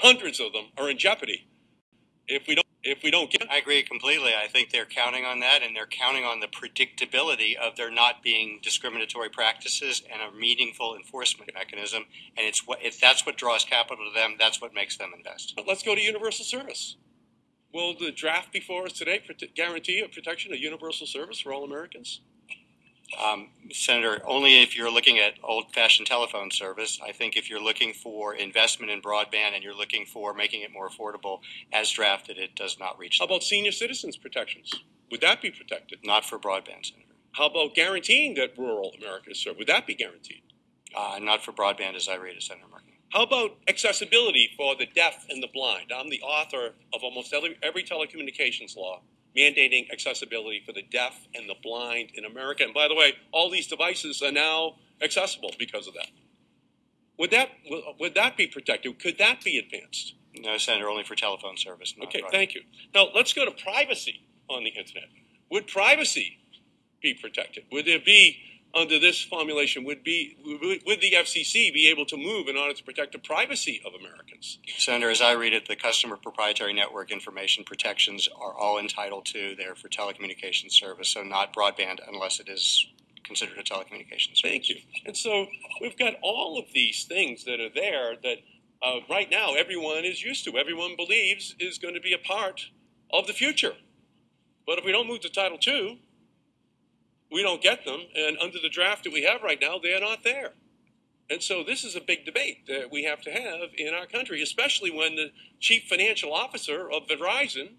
hundreds of them are in jeopardy if we don't if we don't get. I agree completely. I think they're counting on that, and they're counting on the predictability of there not being discriminatory practices and a meaningful enforcement mechanism. And it's what if that's what draws capital to them. That's what makes them invest. But let's go to universal service. Will the draft before us today guarantee a protection of universal service for all Americans? Um, Senator, only if you're looking at old-fashioned telephone service. I think if you're looking for investment in broadband and you're looking for making it more affordable, as drafted, it does not reach. How about senior citizens protections? Would that be protected? Not for broadband, Senator. How about guaranteeing that rural America is served? Would that be guaranteed? Uh, not for broadband, as I read it, Senator Markey. How about accessibility for the deaf and the blind? I'm the author of almost every, every telecommunications law mandating accessibility for the deaf and the blind in America. And by the way, all these devices are now accessible because of that. Would that would that be protected? Could that be advanced? No, Senator, only for telephone service. okay, thank you. Now let's go to privacy on the internet. Would privacy be protected? Would there be under this formulation would be would the FCC be able to move in order to protect the privacy of Americans? Senator, as I read it, the customer proprietary network information protections are all entitled to. They're for telecommunications service, so not broadband unless it is considered a telecommunications service. Thank you. And so we've got all of these things that are there that uh, right now everyone is used to, everyone believes is going to be a part of the future. But if we don't move to Title II, we don't get them, and under the draft that we have right now, they're not there. And so this is a big debate that we have to have in our country, especially when the chief financial officer of Verizon,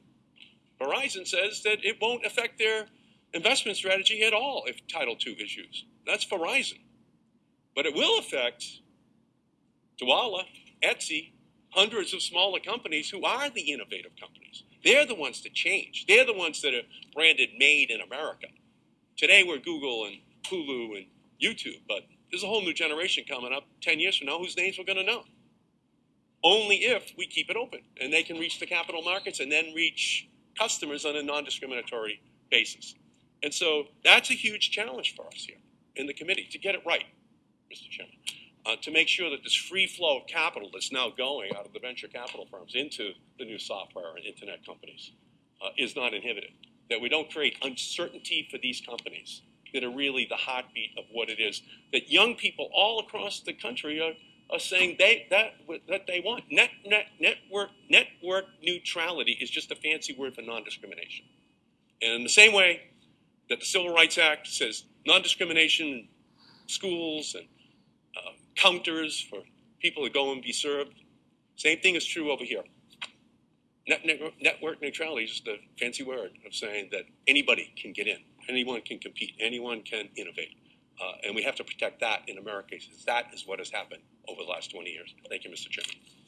Verizon says that it won't affect their investment strategy at all if Title II is used. That's Verizon. But it will affect Dwolla, Etsy, hundreds of smaller companies who are the innovative companies. They're the ones that change. They're the ones that are branded made in America. Today we're Google and Hulu and YouTube, but there's a whole new generation coming up 10 years from now whose names we're going to know. Only if we keep it open and they can reach the capital markets and then reach customers on a non discriminatory basis. And so that's a huge challenge for us here in the committee to get it right, Mr. Chairman, uh, to make sure that this free flow of capital that's now going out of the venture capital firms into the new software and internet companies uh, is not inhibited that we don't create uncertainty for these companies that are really the heartbeat of what it is that young people all across the country are, are saying they that that they want. Net, net, network network neutrality is just a fancy word for non-discrimination. And in the same way that the Civil Rights Act says non-discrimination in schools and uh, counters for people to go and be served, same thing is true over here. Net, net, network neutrality is just a fancy word of saying that anybody can get in, anyone can compete, anyone can innovate. Uh, and we have to protect that in America because that is what has happened over the last 20 years. Thank you, Mr. Chairman.